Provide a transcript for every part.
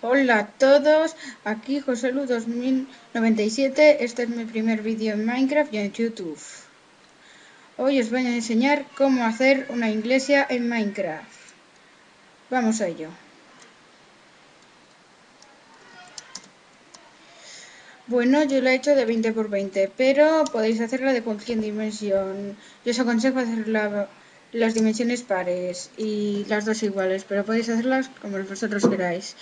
Hola a todos, aquí Joselu 2097, este es mi primer vídeo en Minecraft y en YouTube. Hoy os voy a enseñar cómo hacer una iglesia en Minecraft. Vamos a ello. Bueno, yo lo he hecho de 20 por 20, pero podéis hacerla de cualquier dimensión. Yo os aconsejo hacer las dimensiones pares y las dos iguales, pero podéis hacerlas como vosotros queráis.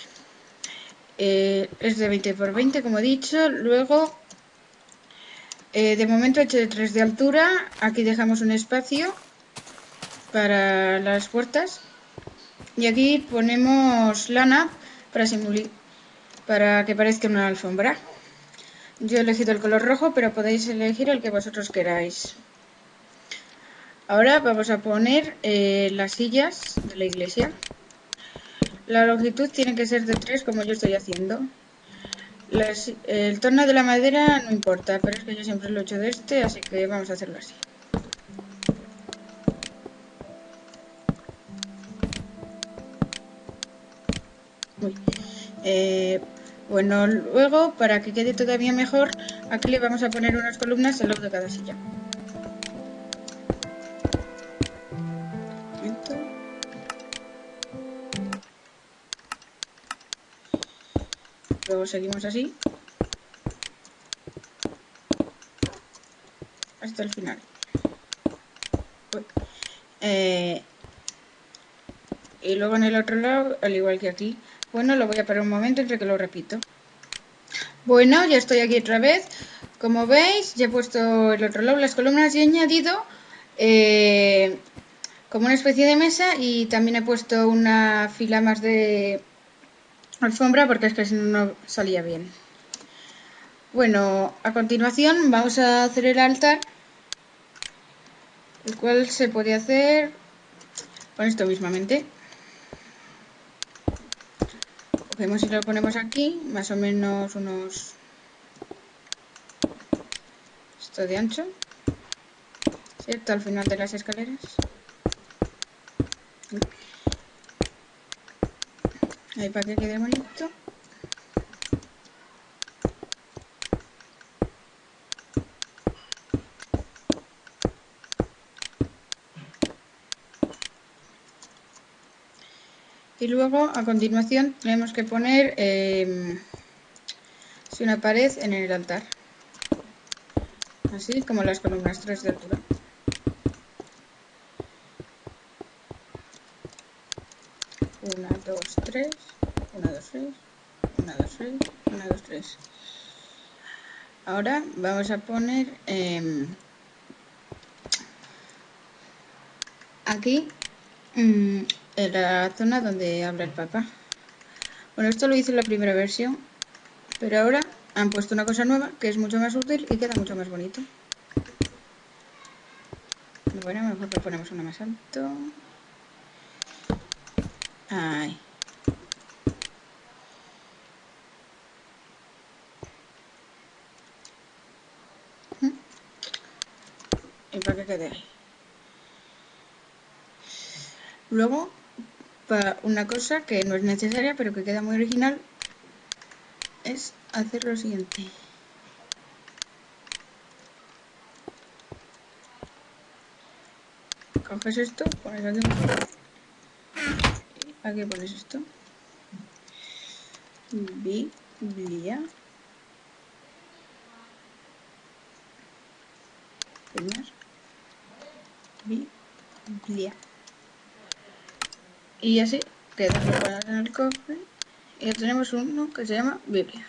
Eh, es de 20 por 20 como he dicho. Luego eh, de momento he hecho de 3 de altura. Aquí dejamos un espacio para las puertas. Y aquí ponemos lana para simular para que parezca una alfombra. Yo he elegido el color rojo pero podéis elegir el que vosotros queráis. Ahora vamos a poner eh, las sillas de la iglesia la longitud tiene que ser de 3 como yo estoy haciendo. el tono de la madera no importa, pero es que yo siempre lo he hecho de este, así que vamos a hacerlo así. Eh, bueno, luego, para que quede todavía mejor, aquí le vamos a poner unas columnas al lado de cada silla. Luego seguimos así. Hasta el final. Eh, y luego en el otro lado, al igual que aquí. Bueno, lo voy a parar un momento entre que lo repito. Bueno, ya estoy aquí otra vez. Como veis, ya he puesto el otro lado las columnas y he añadido eh, como una especie de mesa y también he puesto una fila más de alfombra porque es que no salía bien. Bueno, a continuación vamos a hacer el altar, el cual se puede hacer con esto mismamente. Cogemos y lo ponemos aquí, más o menos unos... esto de ancho, ¿cierto? Al final de las escaleras. Ahí para que quede bonito. Y luego, a continuación, tenemos que poner eh, una pared en el altar. Así como las columnas 3 de altura. 1, 2, 3, 1, 2, 6, 1, 2, 6, 1, 2, 3. Ahora vamos a poner eh, aquí mmm, en la zona donde habla el Papa. Bueno, esto lo hice en la primera versión, pero ahora han puesto una cosa nueva que es mucho más útil y queda mucho más bonito. Bueno, mejor que ponemos uno más alto. Ay. Que. Luego, para una cosa que no es necesaria, pero que queda muy original, es hacer lo siguiente. Coges esto, pones aquí aquí pones esto Biblia Biblia y así queda en el cofre y ya tenemos uno que se llama Biblia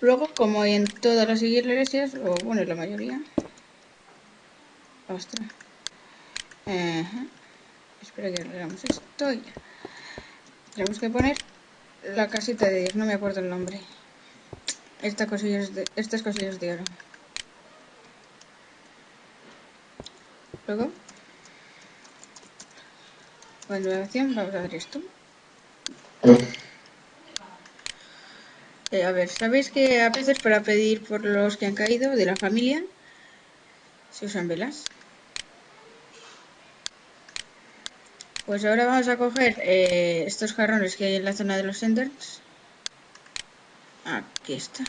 luego como en todas las iglesias o bueno la mayoría ostras Espera que hagamos esto ya. Tenemos que poner la casita de Dios, no me acuerdo el nombre. Esta cosillas de, estas cosillas de oro. Luego, a continuación vamos a ver esto. Eh, a ver, ¿sabéis que a veces para pedir por los que han caído de la familia se usan velas? Pues ahora vamos a coger eh, estos jarrones que hay en la zona de los enders. Aquí está.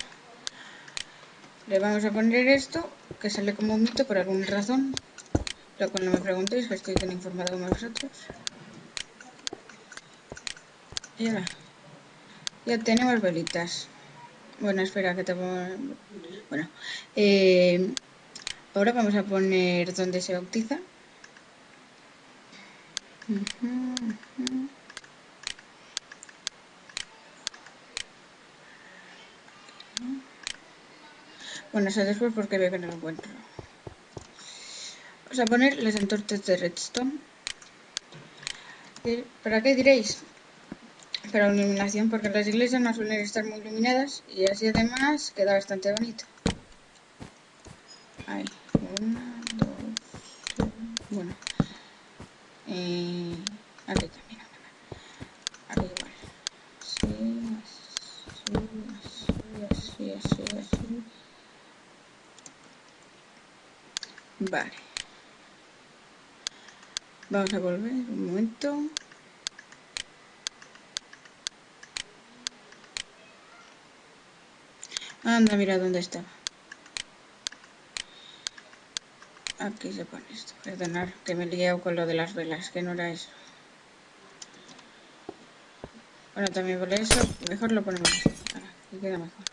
Le vamos a poner esto, que sale como un mito por alguna razón. Lo cual no me preguntéis, que estoy tan informado como vosotros. Y ahora. Ya tenemos velitas. Bueno, espera que te ponga... Bueno. Eh, ahora vamos a poner donde se bautiza. Bueno, eso después porque veo que no lo encuentro. Vamos a poner las entortes de redstone. ¿Para qué diréis? Para iluminación, porque las iglesias no suelen estar muy iluminadas y así además queda bastante bonito. Ahí, una, dos, tres, bueno. Eh, aquí también, aquí igual. Vale. Vamos a volver un momento. Anda, mira dónde estaba. Aquí se pone esto. Perdonar que me he liado con lo de las velas, que no era eso. Bueno, también por eso, mejor lo ponemos así. Ahora, queda mejor.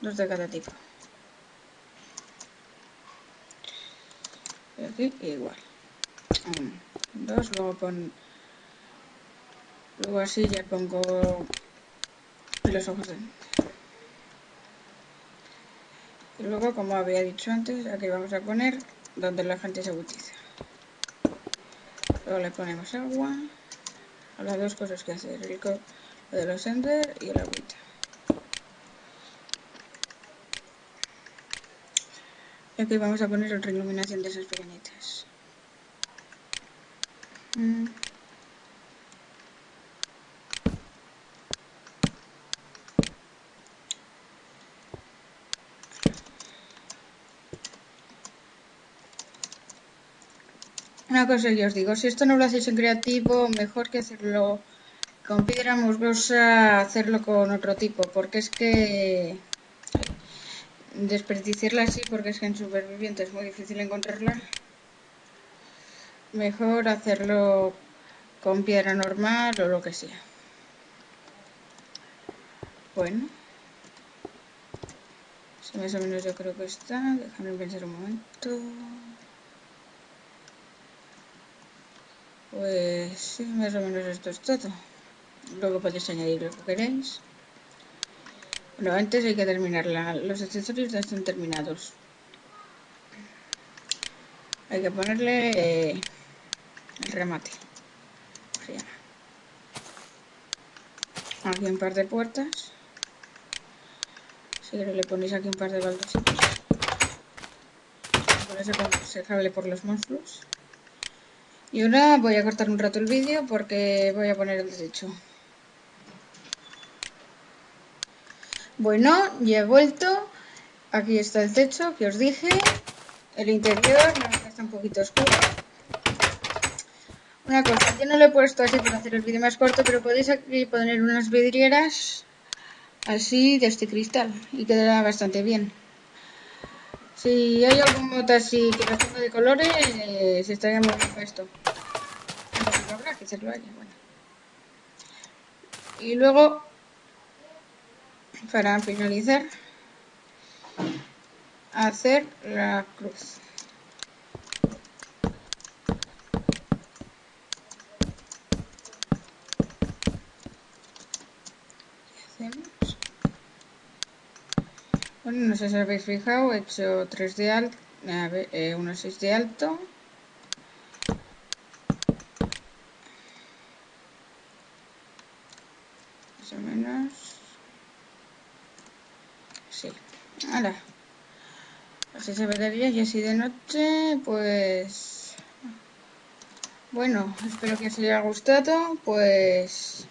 Dos de cada tipo. Y aquí igual. Dos, luego pon... Luego así ya pongo los ojos de... Y luego, como había dicho antes, aquí vamos a poner donde la gente se bautiza. Luego le ponemos agua. Las dos cosas que hacer, el lo de los ender y el agüita. Y aquí vamos a poner otra iluminación de esas pequeñitas. Una cosa que os digo, si esto no lo hacéis en creativo, mejor que hacerlo con piedra musgosa, hacerlo con otro tipo, porque es que desperdiciarla así, porque es que en superviviente es muy difícil encontrarla. Mejor hacerlo con piedra normal o lo que sea. Bueno. más o menos yo creo que está. Déjame pensar un momento. Pues sí, más o menos esto es todo. Luego podéis añadir lo que queréis. Bueno, antes hay que terminar. los accesorios ya están terminados. Hay que ponerle eh, el remate. Aquí un par de puertas. Si le ponéis aquí un par de baldositos. Con eso se por los monstruos. Y ahora voy a cortar un rato el vídeo porque voy a poner el techo. Bueno, ya he vuelto. Aquí está el techo que os dije. El interior está un poquito oscuro. Una cosa, yo no lo he puesto así para hacer el vídeo más corto, pero podéis aquí poner unas vidrieras así de este cristal y quedará bastante bien. Si hay algún moto así que lo de colores, eh, se estaría muy bien esto. habrá que hacerlo haya, bueno. Y luego, para finalizar, hacer la cruz. No sé si habéis fijado, he hecho 3 de alto, eh, 1,6 de alto. Más o menos. Sí. Ahora. Así se vería y así de noche, pues... Bueno, espero que os haya gustado, pues...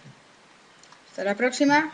Hasta la próxima.